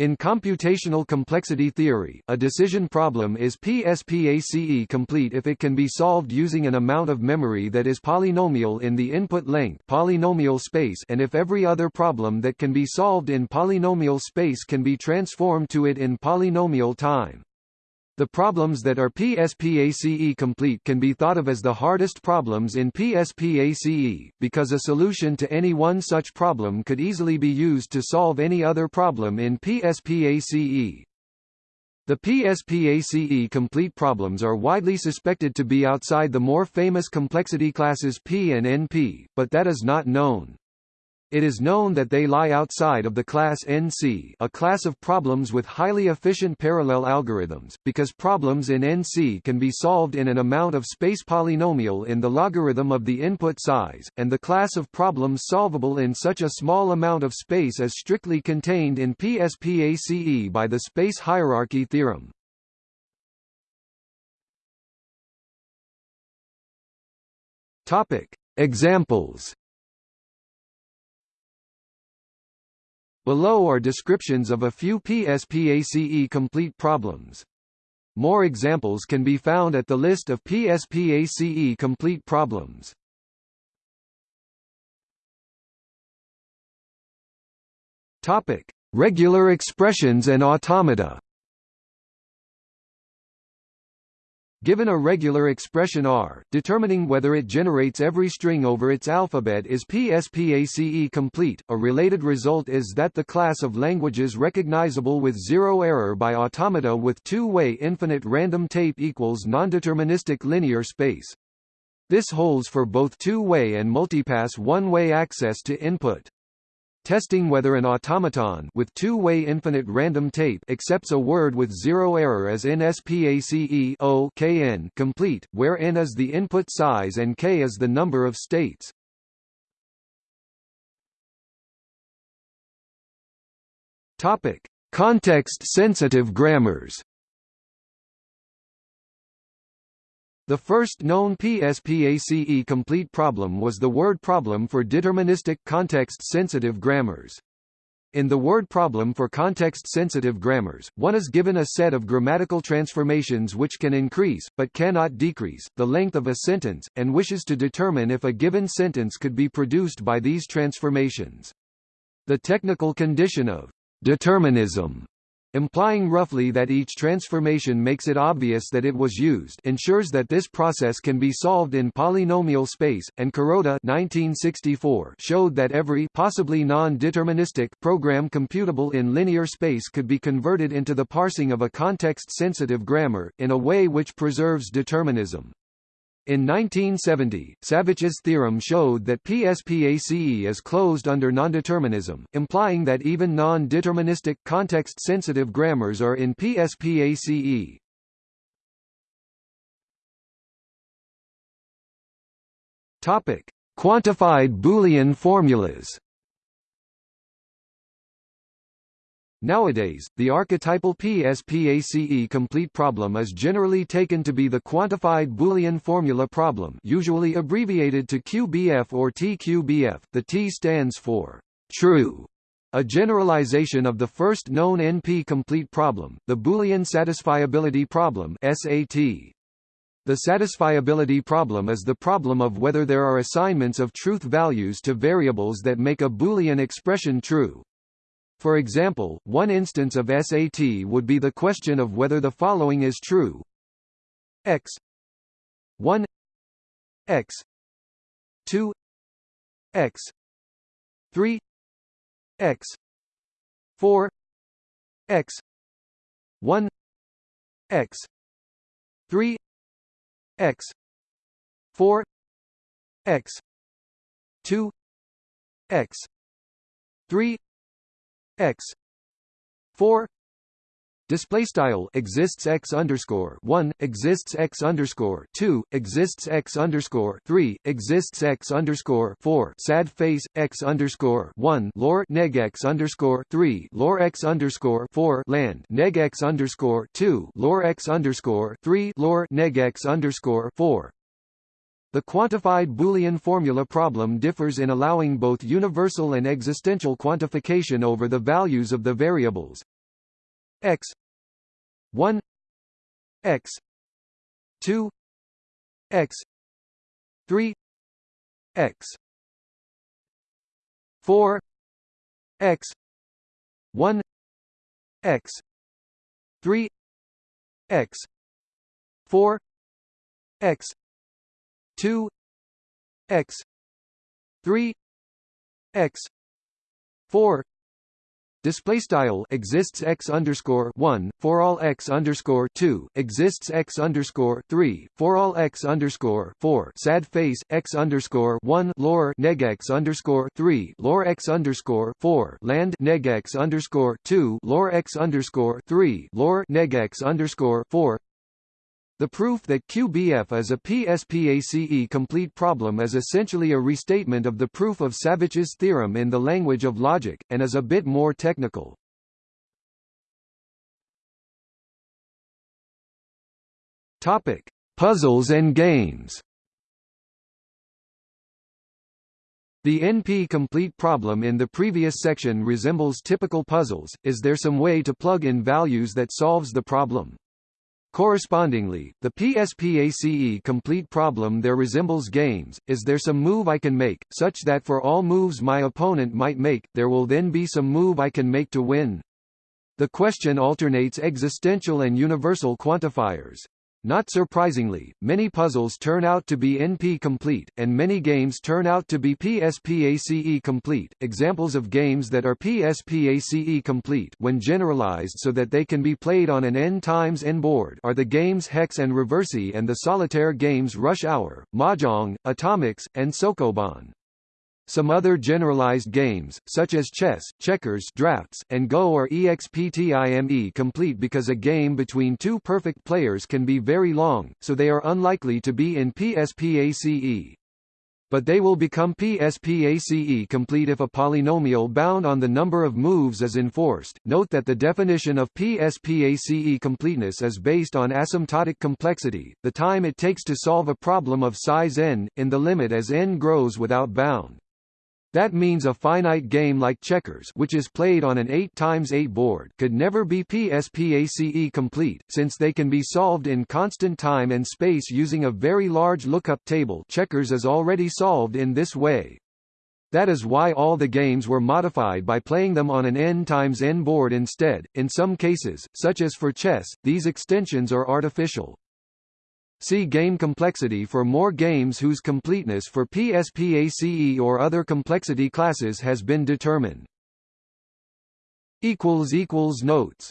In computational complexity theory, a decision problem is PSPACE complete if it can be solved using an amount of memory that is polynomial in the input length polynomial space and if every other problem that can be solved in polynomial space can be transformed to it in polynomial time. The problems that are PSPACE complete can be thought of as the hardest problems in PSPACE, because a solution to any one such problem could easily be used to solve any other problem in PSPACE. The PSPACE complete problems are widely suspected to be outside the more famous complexity classes P and NP, but that is not known. It is known that they lie outside of the class NC a class of problems with highly efficient parallel algorithms, because problems in NC can be solved in an amount of space polynomial in the logarithm of the input size, and the class of problems solvable in such a small amount of space is strictly contained in PSPACE by the space hierarchy theorem. Examples Below are descriptions of a few PSPACE complete problems. More examples can be found at the list of PSPACE complete problems. Topic: Regular expressions and automata. Given a regular expression R, determining whether it generates every string over its alphabet is PSPACE complete. A related result is that the class of languages recognizable with zero error by automata with two-way infinite random tape equals nondeterministic linear space. This holds for both two-way and multipass one-way access to input. Testing whether an automaton with two-way infinite random tape accepts a word with zero error as in SPACE O KN complete, where n is the input size and k is the number of states. Topic: Context-sensitive grammars. The first known PSPACE complete problem was the word problem for deterministic context-sensitive grammars. In the word problem for context-sensitive grammars, one is given a set of grammatical transformations which can increase, but cannot decrease, the length of a sentence, and wishes to determine if a given sentence could be produced by these transformations. The technical condition of determinism implying roughly that each transformation makes it obvious that it was used ensures that this process can be solved in polynomial space, and Kuroda 1964 showed that every possibly non-deterministic program computable in linear space could be converted into the parsing of a context-sensitive grammar, in a way which preserves determinism. In 1970, Savitch's theorem showed that PSPACE is closed under nondeterminism, implying that even non-deterministic context-sensitive grammars are in PSPACE. Topic: Quantified Boolean formulas. Nowadays, the archetypal PSPACE complete problem is generally taken to be the quantified Boolean formula problem usually abbreviated to QBF or TQBF, the T stands for true, a generalization of the first known NP complete problem, the Boolean satisfiability problem SAT. The satisfiability problem is the problem of whether there are assignments of truth values to variables that make a Boolean expression true. For example, one instance of SAT would be the question of whether the following is true. x 1 x 2 x 3 x 4 x 1 x 3 x 4 x 2 x 3 x 4 display style exists x underscore 1 exists x underscore 2 exists x underscore 3 exists x underscore 4 sad face x underscore 1 lore neg x underscore 3 lore x underscore 4 land neg x underscore 2 lore x underscore 3 lore neg x underscore 4 the quantified Boolean formula problem differs in allowing both universal and existential quantification over the values of the variables. x 1 x 2 x 3 x 4 x 1 x 3 x 4 x 2 x 3 x 4 Display style exists x underscore one for all x underscore two exists x underscore three for all x underscore four sad face x underscore one lore neg x underscore three lore x underscore four land neg x underscore two lore x underscore three lore neg x underscore four the proof that QBF is a PSPACE complete problem is essentially a restatement of the proof of Savitch's theorem in the language of logic, and is a bit more technical. Topic: Puzzles and games. The NP-complete problem in the previous section resembles typical puzzles, is there some way to plug in values that solves the problem? Correspondingly, the PSPACE complete problem there resembles games, is there some move I can make, such that for all moves my opponent might make, there will then be some move I can make to win? The question alternates existential and universal quantifiers. Not surprisingly, many puzzles turn out to be NP-complete, and many games turn out to be PSPACE-complete. Examples of games that are PSPACE-complete when generalized so that they can be played on an n times n board are the games Hex and Reversi and the solitaire games Rush Hour, Mahjong, Atomix, and Sokoban. Some other generalized games, such as chess, checkers drafts, and Go are EXPTIME complete because a game between two perfect players can be very long, so they are unlikely to be in PSPACE. But they will become PSPACE complete if a polynomial bound on the number of moves is enforced. Note that the definition of PSPACE completeness is based on asymptotic complexity, the time it takes to solve a problem of size n, in the limit as n grows without bound. That means a finite game like checkers which is played on an 8 times 8 board could never be PSPACE complete, since they can be solved in constant time and space using a very large lookup table checkers is already solved in this way. That is why all the games were modified by playing them on an n times n board instead. In some cases, such as for chess, these extensions are artificial. See game complexity for more games whose completeness for PSPACE or other complexity classes has been determined. Notes